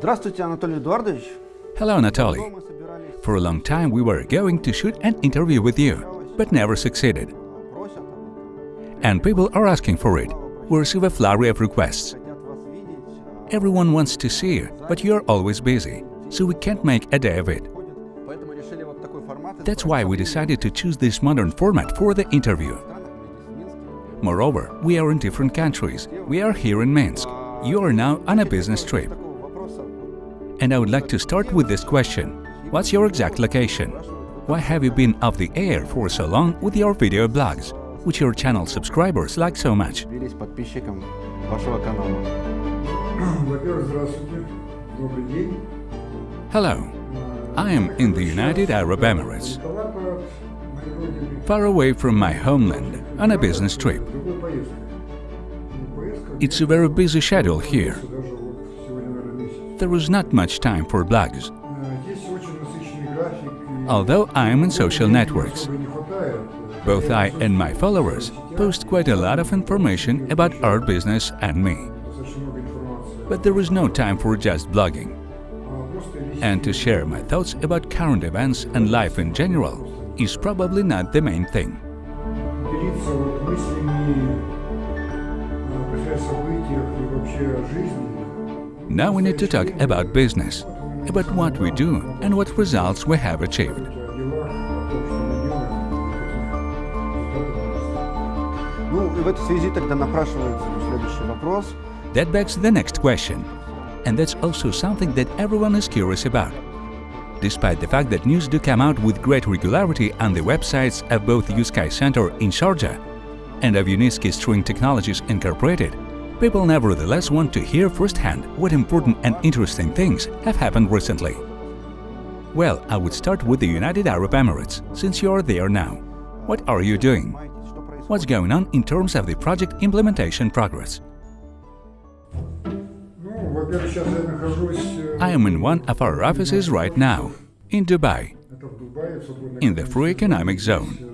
Здравствуйте, Анатолий Эдуардович. Hello, Anatoly. Мы собирались For a long time we were going to shoot an interview with you, but never succeeded. просят, And people are asking for it. We receive a flurry of requests. хотят вас видеть. Everyone wants to see you, but you're always busy, so we can't make a day of it. ходят. Поэтому решили вот такой формат. That's why we decided to choose this modern format for the interview. Moreover, we are in different countries. We are here in Minsk. You are now on a business trip. And I would like to start with this question. What's your exact location? Why have you been off the air for so long with your video blogs, which your channel subscribers like so much? Hello, I am in the United Arab Emirates, far away from my homeland on a business trip. It's a very busy schedule here, there was not much time for blogs. Although I am on social networks, both I and my followers post quite a lot of information about our business and me. But there is no time for just blogging. And to share my thoughts about current events and life in general is probably not the main thing. Now we need to talk about business, about what we do and what results we have achieved. That begs the next question. And that's also something that everyone is curious about. Despite the fact that news do come out with great regularity on the websites of both USKY Center in Georgia and of Unitsky String Technologies Incorporated, people nevertheless want to hear firsthand what important and interesting things have happened recently. Well, I would start with the United Arab Emirates, since you are there now. What are you doing? What's going on in terms of the project implementation progress? I am in one of our offices right now, in Dubai, in the Free Economic Zone.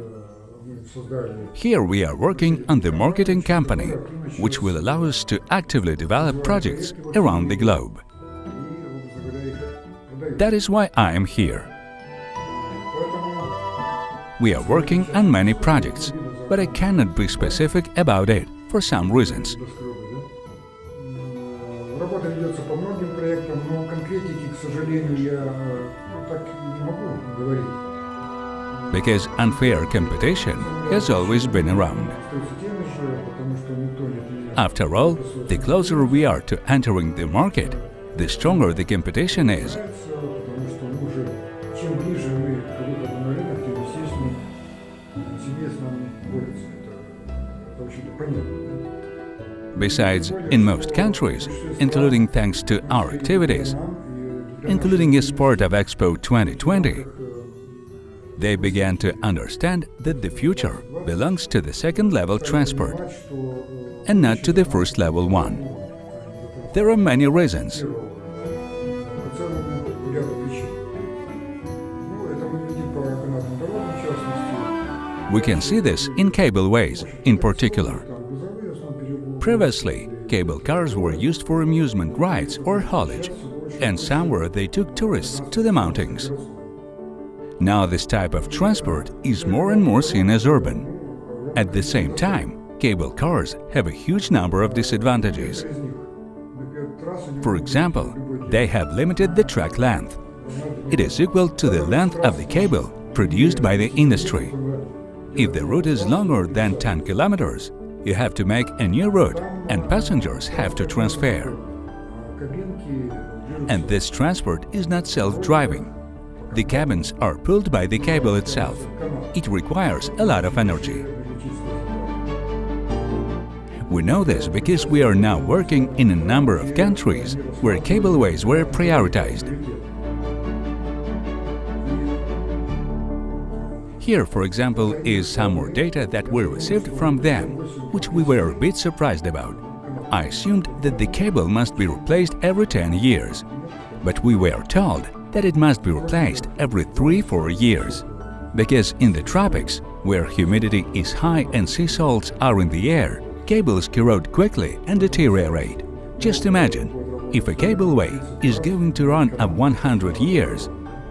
Here we are working on the marketing company, which will allow us to actively develop projects around the globe. That is why I am here. We are working on many projects, but I cannot be specific about it for some reasons because unfair competition has always been around. After all, the closer we are to entering the market, the stronger the competition is. Besides, in most countries, including thanks to our activities, including as part of Expo 2020, they began to understand that the future belongs to the second-level transport and not to the first-level one. There are many reasons. We can see this in cableways, in particular. Previously, cable cars were used for amusement rides or haulage, and somewhere they took tourists to the mountains. Now this type of transport is more and more seen as urban. At the same time, cable cars have a huge number of disadvantages. For example, they have limited the track length. It is equal to the length of the cable produced by the industry. If the route is longer than 10 kilometers, you have to make a new route and passengers have to transfer. And this transport is not self-driving. The cabins are pulled by the cable itself. It requires a lot of energy. We know this because we are now working in a number of countries where cableways were prioritized. Here, for example, is some more data that we received from them, which we were a bit surprised about. I assumed that the cable must be replaced every 10 years, but we were told that it must be replaced every 3-4 years. Because in the tropics, where humidity is high and sea salts are in the air, cables corrode quickly and deteriorate. Just imagine, if a cableway is going to run up 100 years,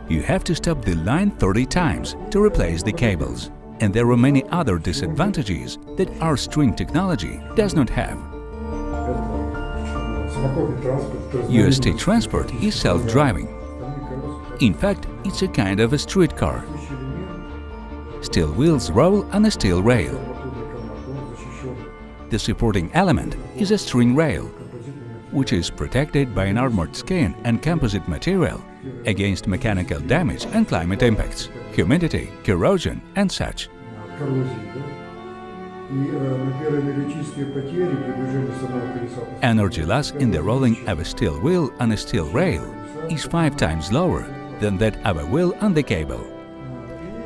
you have to stop the line 30 times to replace the cables. And there are many other disadvantages that our string technology does not have. UST transport is self-driving, in fact, it's a kind of a streetcar. Steel wheels roll on a steel rail. The supporting element is a string rail, which is protected by an armored skin and composite material against mechanical damage and climate impacts, humidity, corrosion and such. Energy loss in the rolling of a steel wheel on a steel rail is five times lower than that of a wheel and the cable.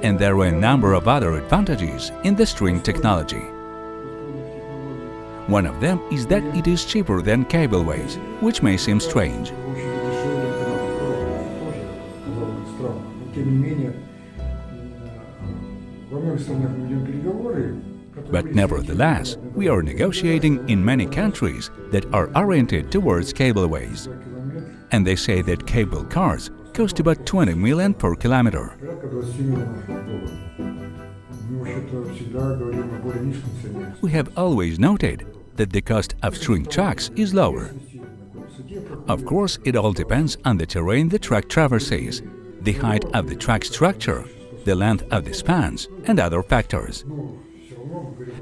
And there were a number of other advantages in the string technology. One of them is that it is cheaper than cableways, which may seem strange. But nevertheless, we are negotiating in many countries that are oriented towards cableways. And they say that cable cars Costs about 20 million per kilometer. We have always noted that the cost of string tracks is lower. Of course, it all depends on the terrain the track traverses, the height of the track structure, the length of the spans, and other factors.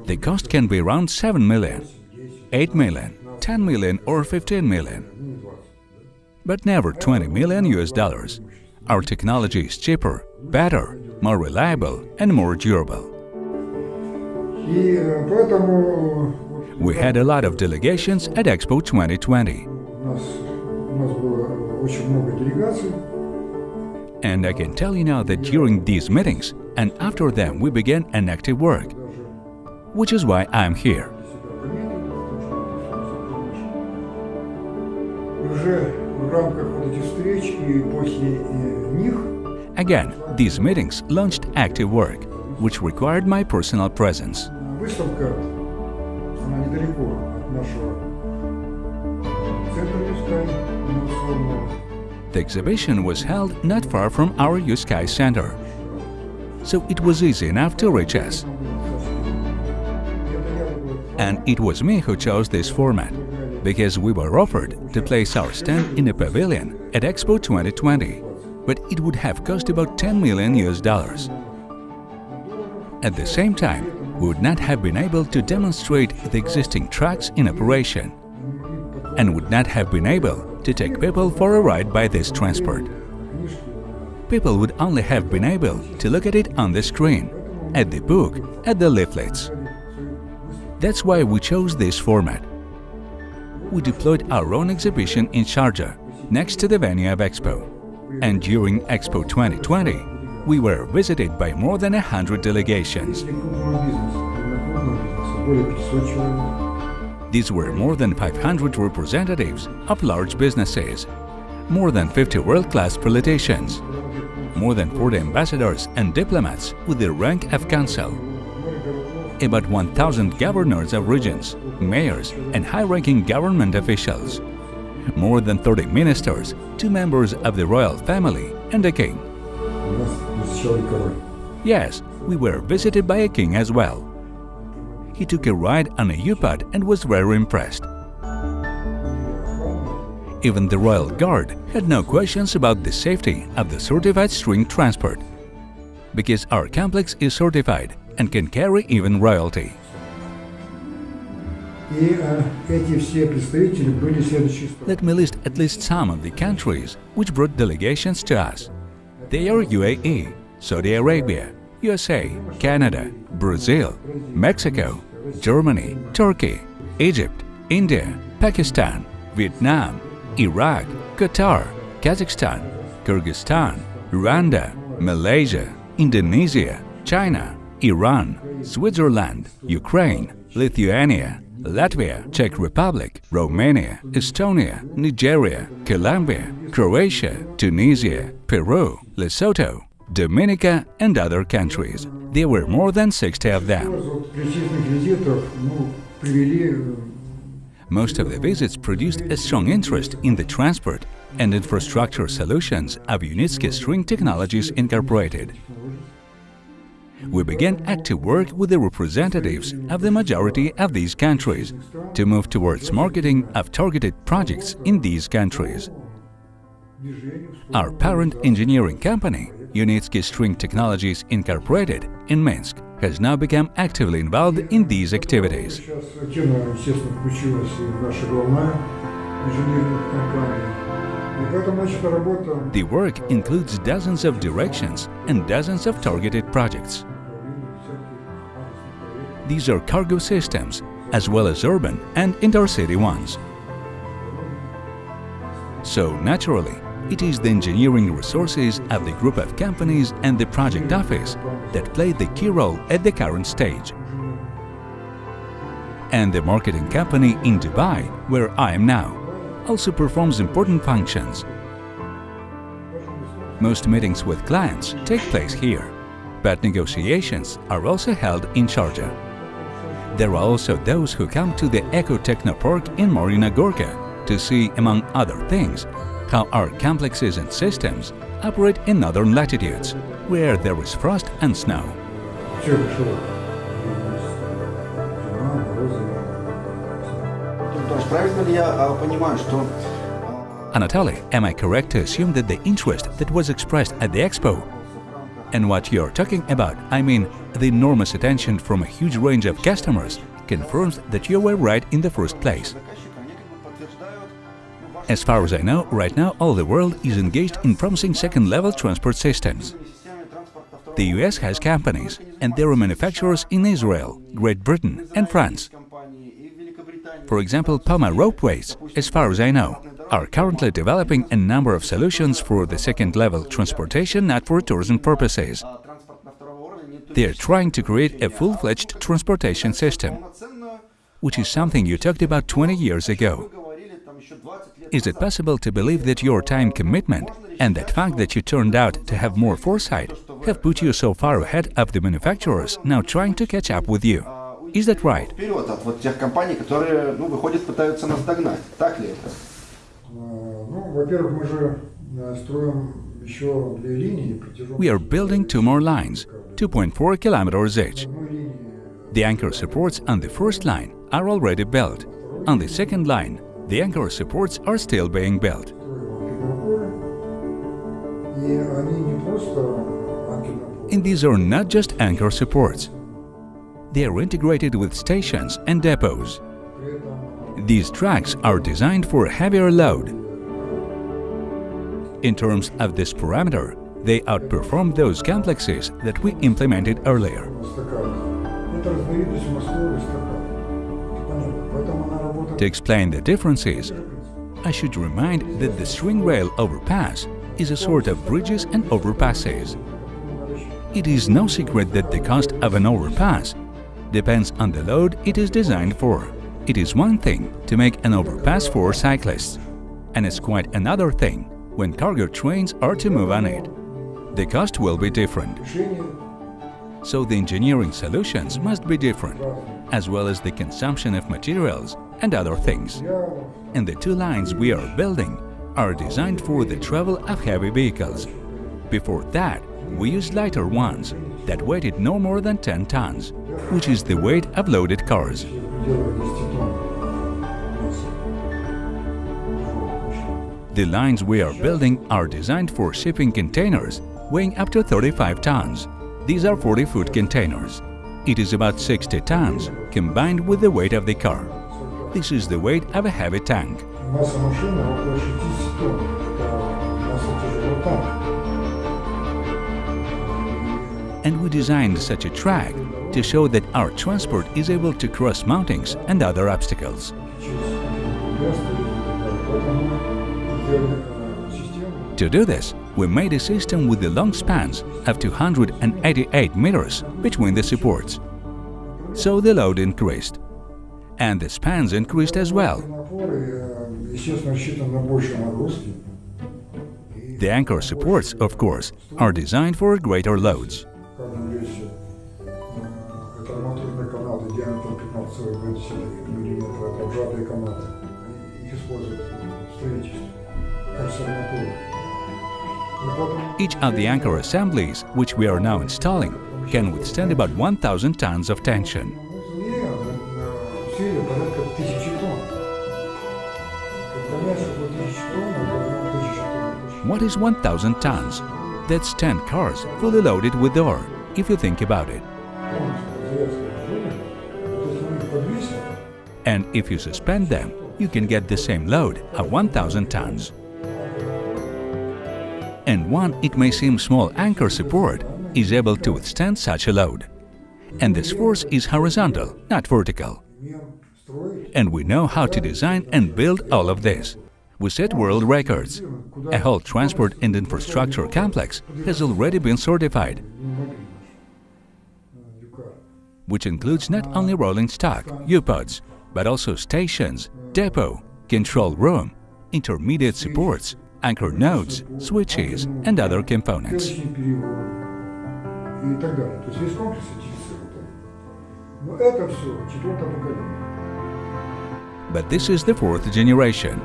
The cost can be around 7 million, 8 million, 10 million or 15 million but never 20 million US dollars. Our technology is cheaper, better, more reliable and more durable. We had a lot of delegations at Expo 2020. And I can tell you now that during these meetings and after them we began an active work, which is why I'm here. Again, these meetings launched active work, which required my personal presence. The exhibition was held not far from our USKY Center, so it was easy enough to reach us. And it was me who chose this format because we were offered to place our stand in a pavilion at Expo 2020, but it would have cost about 10 million US dollars. At the same time, we would not have been able to demonstrate the existing tracks in operation and would not have been able to take people for a ride by this transport. People would only have been able to look at it on the screen, at the book, at the leaflets. That's why we chose this format we deployed our own exhibition in Sharjah, next to the venue of Expo. And during Expo 2020, we were visited by more than 100 delegations. These were more than 500 representatives of large businesses, more than 50 world-class politicians, more than 40 ambassadors and diplomats with the rank of council about 1,000 governors of regions, mayors and high-ranking government officials, more than 30 ministers, two members of the royal family and a king. Yes, we were visited by a king as well. He took a ride on a U-Pod and was very impressed. Even the Royal Guard had no questions about the safety of the certified string transport. Because our complex is certified, and can carry even royalty. Let me list at least some of the countries which brought delegations to us. They are UAE, Saudi Arabia, USA, Canada, Brazil, Mexico, Germany, Turkey, Egypt, India, Pakistan, Vietnam, Iraq, Qatar, Kazakhstan, Kyrgyzstan, Rwanda, Malaysia, Indonesia, China, Iran, Switzerland, Ukraine, Lithuania, Latvia, Czech Republic, Romania, Estonia, Nigeria, Colombia, Croatia, Tunisia, Peru, Lesotho, Dominica and other countries. There were more than 60 of them. Most of the visits produced a strong interest in the transport and infrastructure solutions of Unitsky String Technologies Incorporated. We began active work with the representatives of the majority of these countries to move towards marketing of targeted projects in these countries. Our parent engineering company, Unitsky String Technologies Incorporated in Minsk, has now become actively involved in these activities. The work includes dozens of directions and dozens of targeted projects. These are cargo systems, as well as urban and intercity ones. So, naturally, it is the engineering resources of the group of companies and the project office that play the key role at the current stage. And the marketing company in Dubai, where I am now also performs important functions. Most meetings with clients take place here, but negotiations are also held in Sharjah. There are also those who come to the Eco Techno Park in Marina Gorka to see, among other things, how our complexes and systems operate in northern latitudes, where there is frost and snow. Sure, sure. правильно ли я а, понимаю, что а, Anatoly, am I correct to assume that the interest that was expressed at the expo and what you're talking about, I mean the enormous attention from a huge range of customers, confirms that you were right in the first place. заказчика, они как бы подтверждают ну, ваши As far as I know, right now all the world is engaged in promising second-level transport systems. системы транспорта второго The US has companies, and there are manufacturers in Israel, Great Britain, and France. for example, Poma ropeways, as far as I know, are currently developing a number of solutions for the second-level transportation not for tourism purposes. They are trying to create a full-fledged transportation system, which is something you talked about 20 years ago. Is it possible to believe that your time commitment and that fact that you turned out to have more foresight have put you so far ahead of the manufacturers now trying to catch up with you? Is that right? вперед от вот тех компаний, которые, ну, выходят, пытаются нас догнать. Так ли это? А, Ну, во-первых, мы же а, строим еще две линии протяженностью. We are building two more lines, 2.4 kilometers each. одной линии The anchor supports on the first line are already built. On the second line, the anchor supports are still being built. строим Петрополь. И они не просто анкерный And these are not just anchor supports. they are integrated with stations and depots. These tracks are designed for heavier load. In terms of this parameter, they outperform those complexes that we implemented earlier. To explain the differences, I should remind that the string rail overpass is a sort of bridges and overpasses. It is no secret that the cost of an overpass depends on the load it is designed for. It is one thing to make an overpass for cyclists, and it's quite another thing when cargo trains are to move on it. The cost will be different. So the engineering solutions must be different, as well as the consumption of materials and other things. And the two lines we are building are designed for the travel of heavy vehicles. Before that, we used lighter ones that weighted no more than 10 tons, which is the weight of loaded cars. The lines we are building are designed for shipping containers weighing up to 35 tons. These are 40-foot containers. It is about 60 tons, combined with the weight of the car. This is the weight of a heavy tank and we designed such a track to show that our transport is able to cross mountains and other obstacles. To do this, we made a system with the long spans of 288 meters between the supports. So the load increased. And the spans increased as well. The anchor supports, of course, are designed for greater loads. диаметром 15,2 мм, это обжатые канаты. Их используют в строительстве, в качестве арматуры. И поэтому Each of the anchor assemblies, which we are now installing, can withstand about 1000 tons of tension. в мире в силе порядка тысячи тонн. Когда мяч около тысячи тонн, это ну, тысяча тонн. What is 1000 tons? That's 10 cars fully loaded with ore, if you think about it. And if you suspend them, you can get the same load at 1000 tons. And one, it may seem small anchor support is able to withstand such a load. And this force is horizontal, not vertical. And we know how to design and build all of this. We set world records. A whole transport and infrastructure complex has already been certified which includes not only rolling stock, U-pods, but also stations, depot, control room, intermediate supports, anchor nodes, switches and other components. But this is the fourth generation,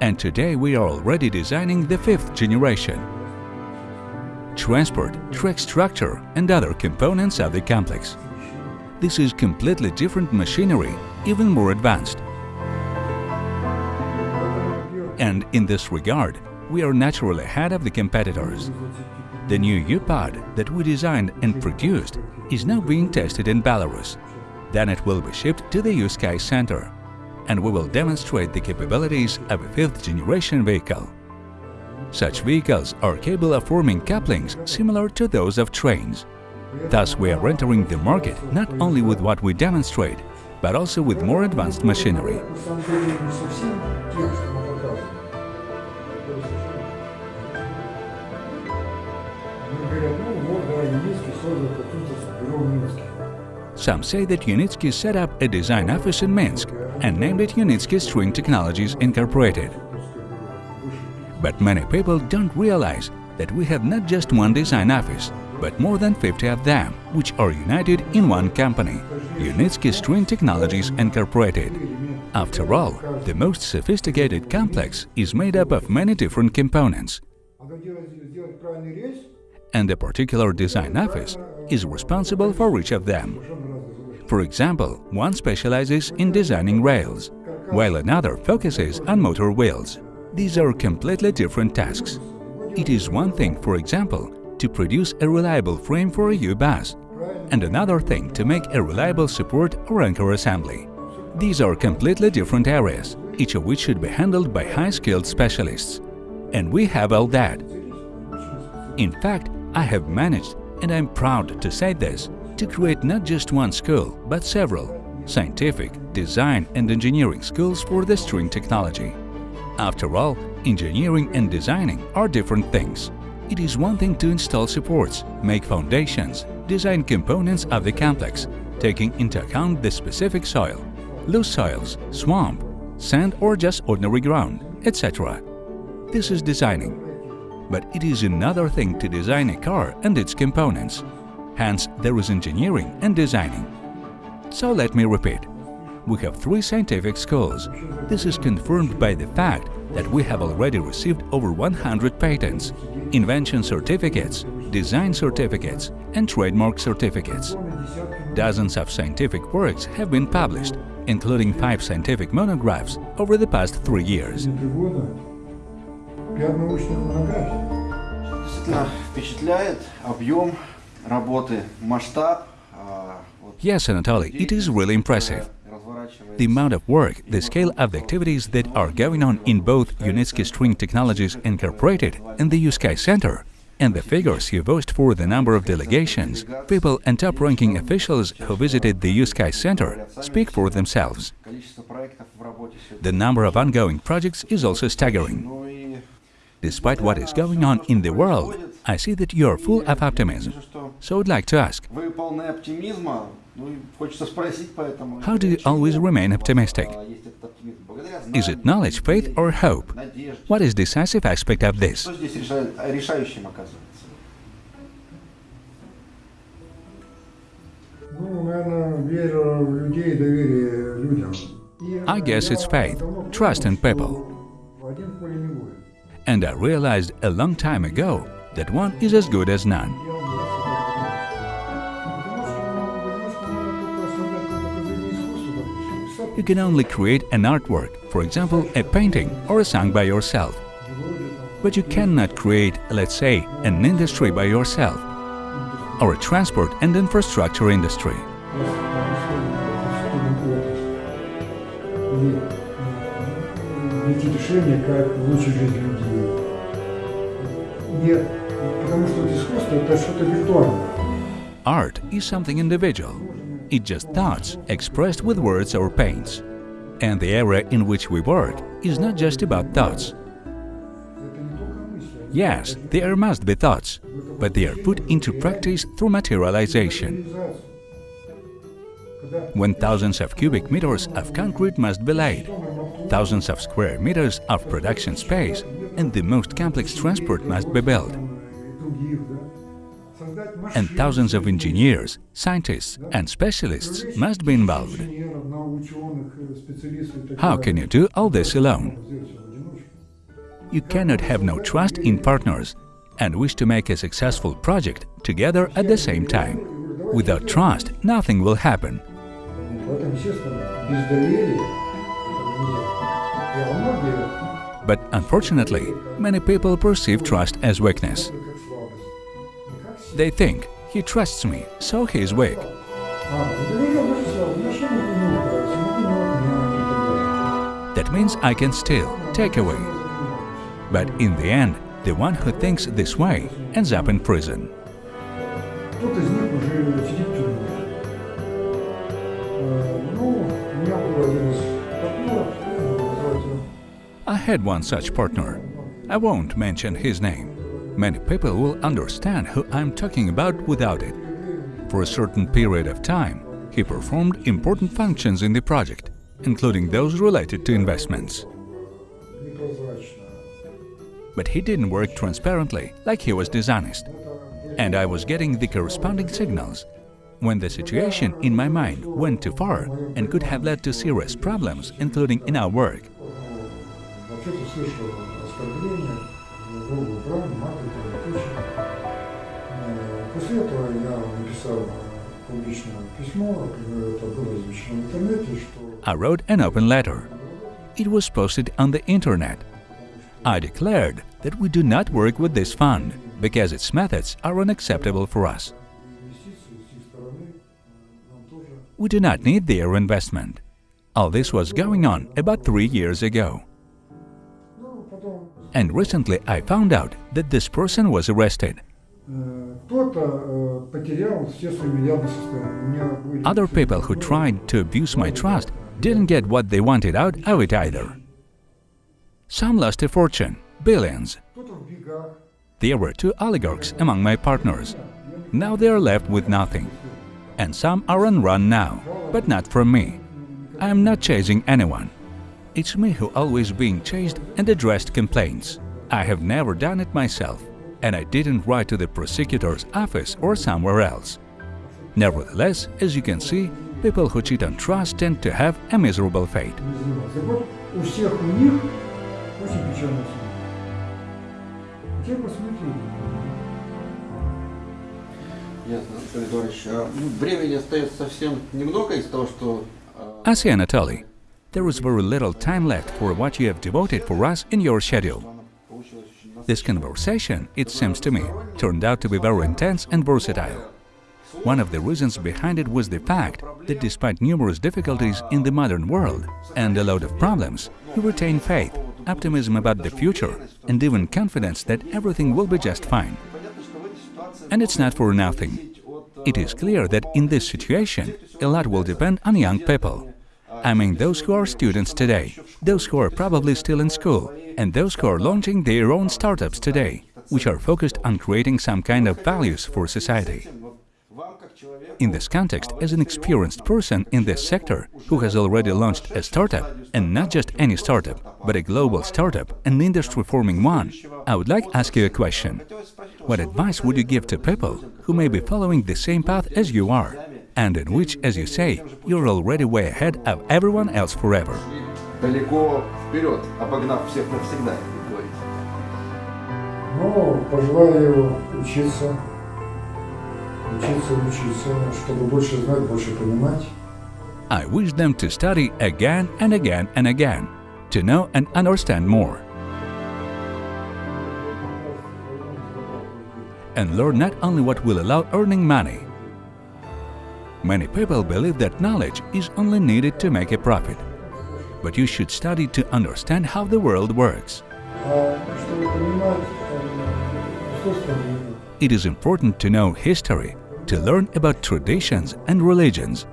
and today we are already designing the fifth generation transport, track structure and other components of the complex. This is completely different machinery, even more advanced. And in this regard, we are naturally ahead of the competitors. The new U-Pod that we designed and produced is now being tested in Belarus. Then it will be shipped to the U-Sky Center, and we will demonstrate the capabilities of a fifth-generation vehicle. Such vehicles are capable of forming couplings similar to those of trains. Thus, we are entering the market not only with what we demonstrate, but also with more advanced machinery. Some say that Unitsky set up a design office in Minsk and named it Unitsky String Technologies Incorporated. But many people don't realize that we have not just one design office, but more than 50 of them, which are united in one company – Unitsky String Technologies Incorporated. After all, the most sophisticated complex is made up of many different components, and a particular design office is responsible for each of them. For example, one specializes in designing rails, while another focuses on motor wheels. These are completely different tasks. It is one thing, for example, to produce a reliable frame for a U-bus, and another thing to make a reliable support or anchor assembly. These are completely different areas, each of which should be handled by high-skilled specialists. And we have all that. In fact, I have managed, and I'm proud to say this, to create not just one school, but several scientific, design, and engineering schools for the string technology. After all, engineering and designing are different things. It is one thing to install supports, make foundations, design components of the complex, taking into account the specific soil, loose soils, swamp, sand or just ordinary ground, etc. This is designing. But it is another thing to design a car and its components. Hence, there is engineering and designing. So let me repeat. We have three scientific schools. This is confirmed by the fact that we have already received over 100 patents, invention certificates, design certificates and trademark certificates. Dozens of scientific works have been published, including five scientific monographs over the past three years. Yes, Anatoly, it is really impressive. The amount of work, the scale of the activities that are going on in both Unitsky String Technologies Incorporated and the USKY Center and the figures you voiced for the number of delegations, people and top-ranking officials who visited the USKY Center speak for themselves. The number of ongoing projects is also staggering. Despite what is going on in the world, I see that you are full of optimism. So I'd like to ask, how do you always remain optimistic? Is it knowledge, faith or hope? What is decisive aspect of this? I guess it's faith, trust in people. And I realized a long time ago that one is as good as none. You can only create an artwork, for example, a painting or a song by yourself. But you cannot create, let's say, an industry by yourself, or a transport and infrastructure industry. найти решение, как улучшить жизнь людей. Нет, потому что вот искусство это что-то виртуальное. Art is something individual. is just thoughts expressed with words or paints. And the area in which we work is not just about thoughts. Yes, there must be thoughts, but they are put into practice through materialization. When thousands of cubic meters of concrete must be laid, thousands of square meters of production space and the most complex transport must be built, and thousands of engineers, scientists and specialists must be involved. How can you do all this alone? You cannot have no trust in partners and wish to make a successful project together at the same time. Without trust, nothing will happen. But unfortunately, many people perceive trust as weakness. They think he trusts me, so he is weak. That means I can steal, take away. But in the end, the one who thinks this way ends up in prison. I had one such partner. I won't mention his name. Many people will understand who I'm talking about without it. For a certain period of time, he performed important functions in the project, including those related to investments. But he didn't work transparently, like he was dishonest. And I was getting the corresponding signals. When the situation in my mind went too far and could have led to serious problems, including in our work Э, После этого я написал э, публичное письмо, э, это было размещено в интернете, что I wrote an open letter. It was posted on the internet. I declared that we do not work with this fund because its methods are unacceptable for us. инвестиции с их стороны э, нам тоже We do not need their investment. All this was going on about three years ago. Ну, потом And recently I found out that this person was arrested. other people who tried to abuse my trust didn't get what they wanted out of it either. Some lost a fortune, billions. There were two oligarchs among my partners. Now they are left with nothing. And some are on run now, but not from me. I am not chasing anyone. It's me who always being chased and addressed complaints. I have never done it myself and I didn't write to the prosecutor's office or somewhere else. Nevertheless, as you can see, people who cheat on trust tend to have a miserable fate. I see Anatoly. There is very little time left for what you have devoted for us in your schedule. This conversation, it seems to me, turned out to be very intense and versatile. One of the reasons behind it was the fact that despite numerous difficulties in the modern world and a lot of problems, he retained faith, optimism about the future and even confidence that everything will be just fine. And it's not for nothing. It is clear that in this situation, a lot will depend on young people. I mean those who are students today, those who are probably still in school and those who are launching their own startups today, which are focused on creating some kind of values for society. In this context, as an experienced person in this sector who has already launched a startup, and not just any startup, but a global startup, an industry-forming one, I would like to ask you a question. What advice would you give to people who may be following the same path as you are, and in which, as you say, you're already way ahead of everyone else forever? Далеко вперед, обогнав всех навсегда, как говорится. Но пожелаю учиться, учиться, учиться, чтобы больше знать, больше понимать. I wish them to study again and again and again, to know and understand more, and learn not only what will allow earning money. Many people believe that knowledge is only needed to make a profit, but you should study to understand how the world works. It is important to know history, to learn about traditions and religions.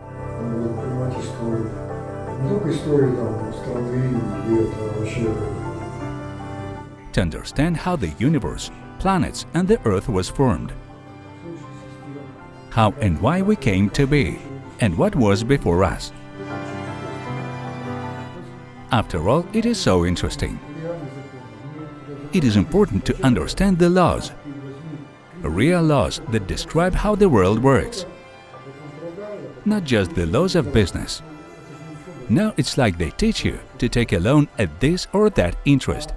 To understand how the universe, planets and the Earth was formed. How and why we came to be, and what was before us. After all, it is so interesting. It is important to understand the laws, real laws that describe how the world works, not just the laws of business. Now it's like they teach you to take a loan at this or that interest,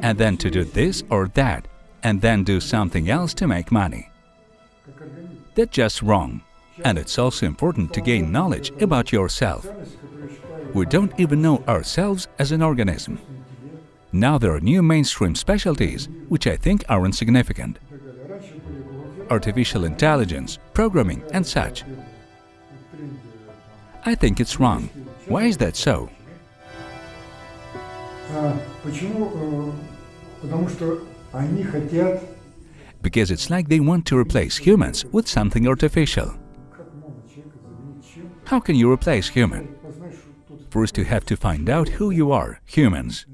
and then to do this or that, and then do something else to make money. That's just wrong. And it's also important to gain knowledge about yourself. We don't even know ourselves as an organism. Now there are new mainstream specialties, which I think are insignificant. Artificial intelligence, programming and such. I think it's wrong. Why is that so? Because it's like they want to replace humans with something artificial. How can you replace human? first you have to find out who you are, humans.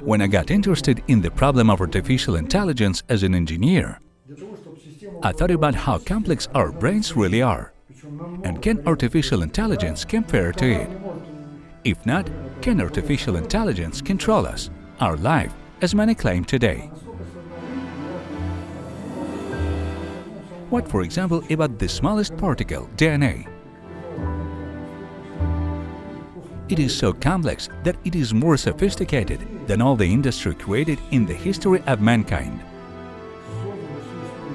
When I got interested in the problem of artificial intelligence as an engineer, I thought about how complex our brains really are, and can artificial intelligence compare to it? If not, can artificial intelligence control us, our life, as many claim today? What, for example, about the smallest particle, DNA? It is so complex that it is more sophisticated than all the industry created in the history of mankind.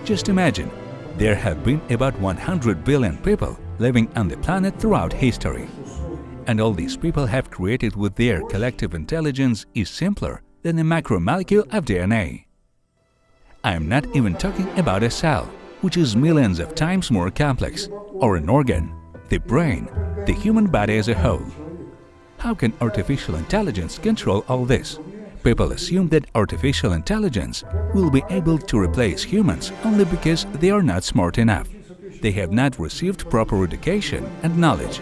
Just imagine, there have been about 100 billion people living on the planet throughout history. And all these people have created with their collective intelligence is simpler than a macromolecule of DNA. I am not even talking about a cell, which is millions of times more complex, or an organ, the brain, the human body as a whole. How can artificial intelligence control all this? People assume that artificial intelligence will be able to replace humans only because they are not smart enough. They have not received proper education and knowledge.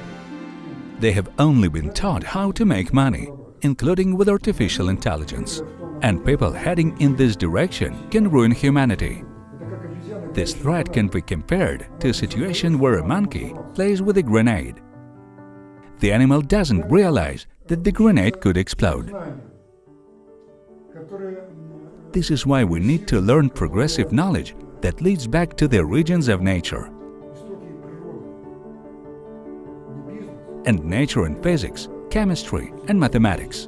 They have only been taught how to make money, including with artificial intelligence. And people heading in this direction can ruin humanity. This threat can be compared to a situation where a monkey plays with a grenade. The animal doesn't realize that the grenade could explode. This is why we need to learn progressive knowledge that leads back to the origins of nature. And nature and physics, chemistry and mathematics.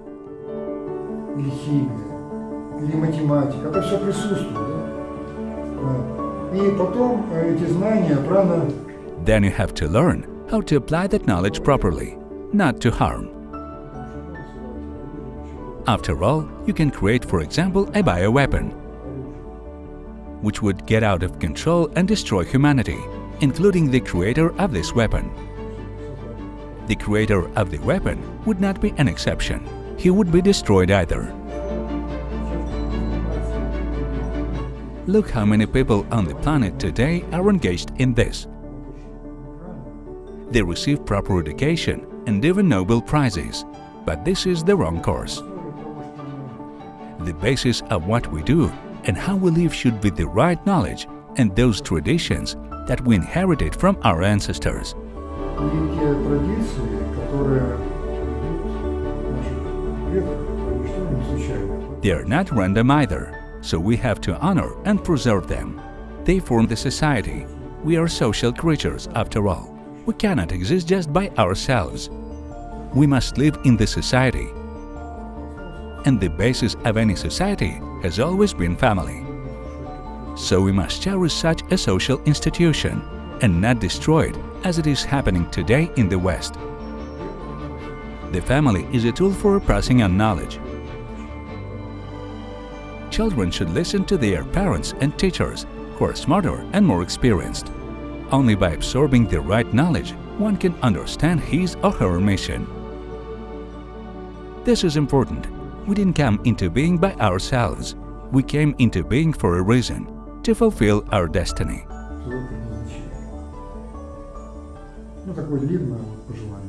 Then you have to learn how to apply that knowledge properly not to harm. After all, you can create, for example, a bioweapon, which would get out of control and destroy humanity, including the creator of this weapon. The creator of the weapon would not be an exception. He would be destroyed either. Look how many people on the planet today are engaged in this. They receive proper education and even Nobel Prizes, but this is the wrong course. The basis of what we do and how we live should be the right knowledge and those traditions that we inherited from our ancestors. They are not random either, so we have to honor and preserve them. They form the society. We are social creatures, after all. We cannot exist just by ourselves. We must live in the society. And the basis of any society has always been family. So we must cherish such a social institution and not destroy it as it is happening today in the West. The family is a tool for passing on knowledge. Children should listen to their parents and teachers who are smarter and more experienced. Only by absorbing the right knowledge, one can understand his or her mission. This is important. We didn't come into being by ourselves. We came into being for a reason to fulfill our destiny. свое предназначение. Ну, такое длинное вот пожелание.